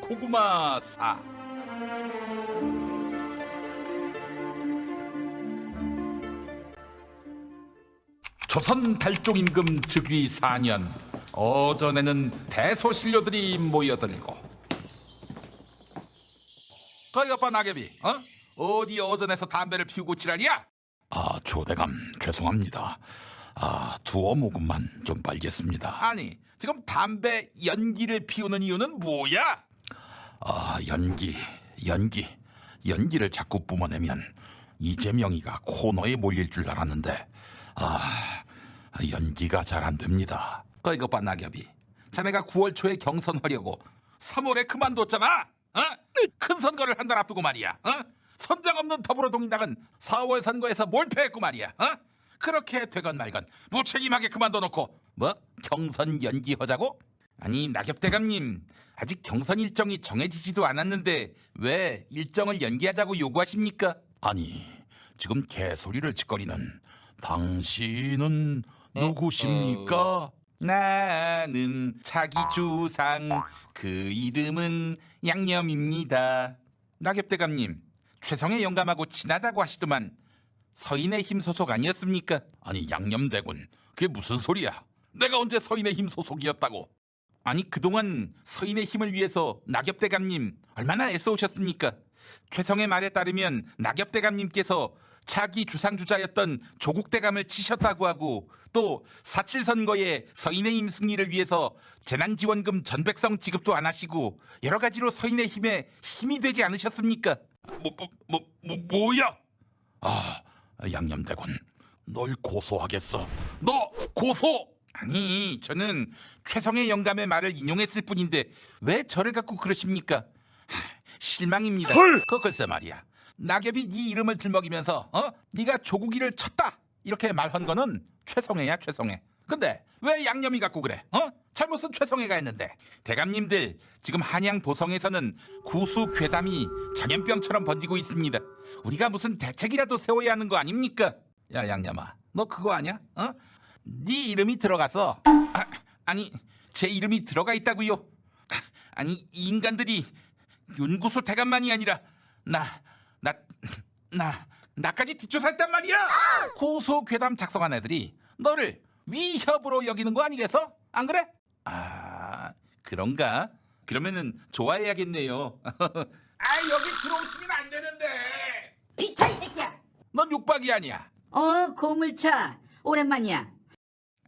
고구마 사. 조선 달종 임금 즉위 4년 어전에는 대소신료들이 모여들고 거기 오빠 낙엽이 어? 어디 어전에서 담배를 피우고 지랄이야? 아, 조대감 죄송합니다. 아, 두어 모금만 좀 빨겠습니다. 아니 지금 담배 연기를 피우는 이유는 뭐야? 아, 연기, 연기, 연기를 자꾸 뿜어내면 이재명이가 코너에 몰릴 줄 알았는데 아, 연기가 잘 안 됩니다. 거기 오빠 낙엽이 자네가 9월 초에 경선하려고 3월에 그만뒀잖아 어? 큰 선거를 한 달 앞두고 말이야 어? 선장 없는 더불어동인당은 4월 선거에서 몰패했고 말이야 어? 그렇게 되건 말건 무책임하게 그만둬 놓고 뭐 경선 연기하자고? 아니 낙엽 대감님 아직 경선 일정이 정해지지도 않았는데 왜 일정을 연기하자고 요구하십니까? 아니, 지금 개소리를 짓거리는 당신은 누구십니까? 나는 자기 주상 그 이름은 양념입니다. 낙엽 대감님 최성의 영감하고 친하다고 하시더만 서인의 힘 소속 아니었습니까? 아니, 양념대군. 그게 무슨 소리야? 내가 언제 서인의 힘 소속이었다고? 아니 그동안 서인의 힘을 위해서 낙엽대감님 얼마나 애써오셨습니까? 최성의 말에 따르면 낙엽대감님께서 차기 주상주자였던 조국대감을 치셨다고 하고 또 사칠 선거에 서인의 힘 승리를 위해서 재난지원금 전백성 지급도 안 하시고 여러 가지로 서인의 힘에 힘이 되지 않으셨습니까? 뭐, 뭐, 뭐, 뭐 뭐야? 아, 양념대군. 널 고소하겠어. 너 고소! 아니 저는 최성의 영감의 말을 인용했을 뿐인데 왜 저를 갖고 그러십니까? 하, 실망입니다. 헐! 그 글쎄 말이야. 낙엽이 네 이름을 들먹이면서 어? 네가 조국이를 쳤다 이렇게 말한 거는 최성애야 최성애. 근데 왜 양념이 갖고 그래? 어? 잘못은 최성애가 했는데 대감님들 지금 한양 도성에서는 구수 괴담이 전염병처럼 번지고 있습니다. 우리가 무슨 대책이라도 세워야 하는 거 아닙니까? 야 양념아, 너 그거 아냐? 어? 네 이름이 들어가서 아, 아니 제 이름이 들어가 있다고요? 아니 이 인간들이 윤구수 대감만이 아니라 나 나 나 나까지 뒷조사했단 말이야. 고소 괴담 작성한 애들이 너를 위협으로 여기는 거 아니겠어? 안 그래? 아 그런가? 그러면은 좋아해야겠네요. 아 여기 들어오시면 안 되는데. 비켜 이 새끼야. 넌 육박이 아니야. 어 고물차 오랜만이야.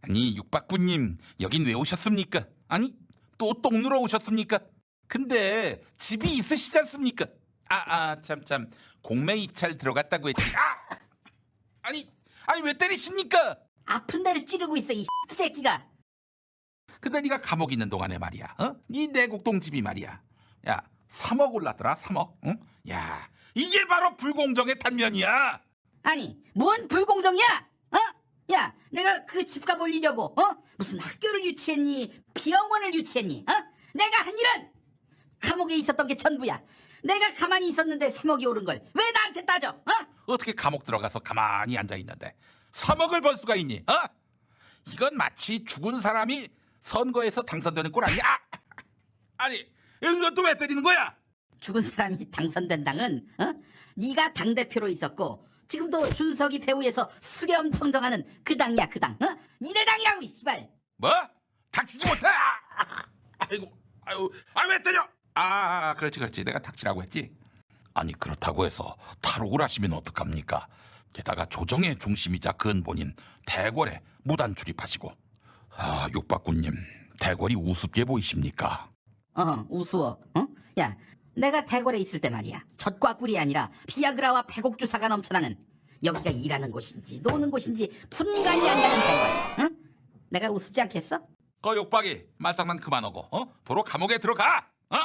아니 육박구님 여긴 왜 오셨습니까? 아니 또 똥 누러 오셨습니까? 근데 집이 있으시지 않습니까? 아아 참참 공매 입찰 들어갔다고 했지. 아 아니 아니 왜 때리십니까? 아픈 데를 찌르고 있어 이 새끼가. 근데 네가 감옥 있는 동안에 말이야. 어? 네 내곡동 집이 말이야. 야 3억 올랐더라 3억. 응? 야 이게 바로 불공정의 단면이야. 아니 뭔 불공정이야? 어? 야 내가 그 집값 올리려고 어? 무슨 학교를 유치했니? 병원을 유치했니? 어? 내가 한 일은 감옥에 있었던 게 전부야. 내가 가만히 있었는데 3억이 오른 걸 왜 나한테 따져? 어? 어떻게 감옥 들어가서 가만히 앉아 있는데 3억을 벌 수가 있니? 어? 이건 마치 죽은 사람이 선거에서 당선되는 꼴 아니야? 아! 아니 이건 또 왜 때리는 거야? 죽은 사람이 당선된 당은 어? 네가 당 대표로 있었고 지금도 준석이 배후에서 수렴 청정하는 그 당이야 그 당. 어? 니네 당이라고 이 씨발. 뭐? 닥치지 못해? 아! 아이고 아유 아왜 때려? 아 그렇지 그렇지 내가 닥치라고 했지. 아니 그렇다고 해서 탈옥을 하시면 어떡합니까? 게다가 조정의 중심이자 근본인 대궐에 무단 출입하시고 아 육박군님 대궐이 우습게 보이십니까? 어 우스워. 어? 야 내가 대궐에 있을 때 말이야 젖과 꿀이 아니라 비아그라와 배곡 주사가 넘쳐나는 여기가 일하는 곳인지 노는 곳인지 분간이 안 가는 대궐. 응? 내가 우습지 않겠어? 거 욕박이 말장난 그만하고 어? 도로 감옥에 들어가. 어?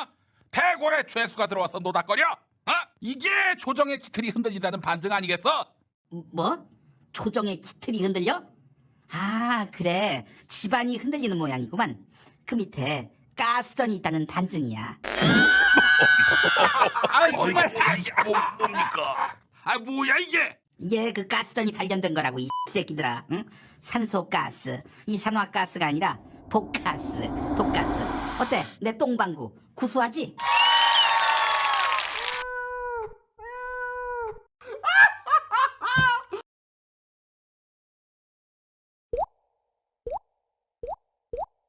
대궐에 죄수가 들어와서 노닥거려. 어? 이게 조정의 기틀이 흔들린다는 반증 아니겠어? 뭐? 조정의 기틀이 흔들려? 아 그래 집안이 흔들리는 모양이구만 그 밑에 가스전이 있다는 반증이야 아 정말 뭐, 뭡니까? 아 뭐야 이게? 이게 그 가스전이 발견된 거라고 이 새끼들아 응? 산소가스 이산화가스가 아니라 복가스 독가스 어때 내 똥방구 구수하지?